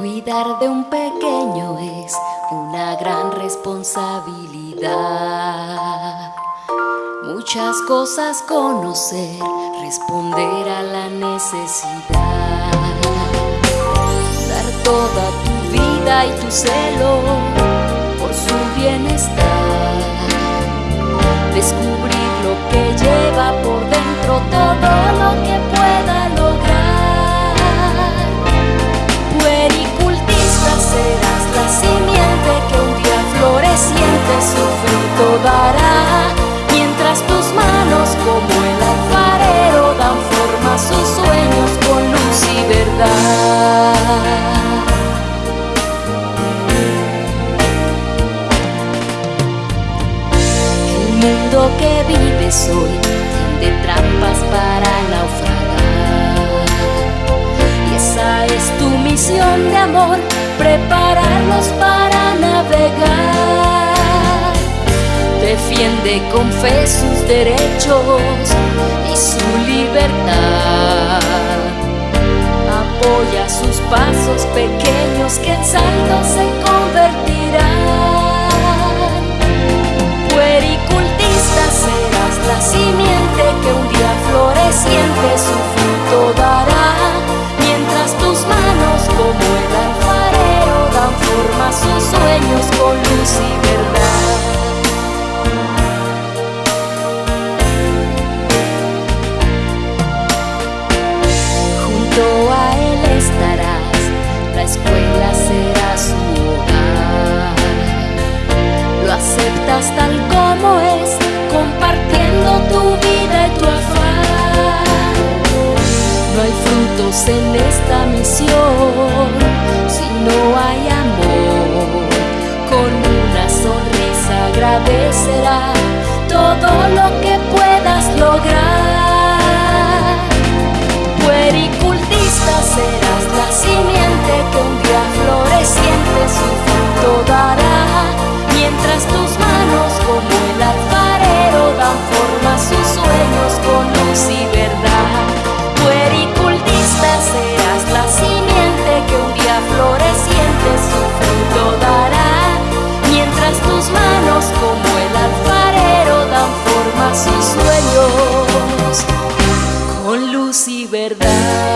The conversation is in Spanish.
Cuidar de un pequeño es una gran responsabilidad. Muchas cosas conocer, responder a la necesidad. Dar toda tu vida y tu celo por su bienestar. Descubrir lo que lleva mundo que vives hoy tiende trampas para naufragar. Y esa es tu misión de amor, prepararlos para navegar. Defiende con fe sus derechos y su libertad. Apoya sus pasos pequeños que en saltos se floreciente su fruto dará. Mientras tus manos como el alfarero dan forma a sus sueños con luz y verdad. Junto a él estarás, la escuela será su en esta misión verdad.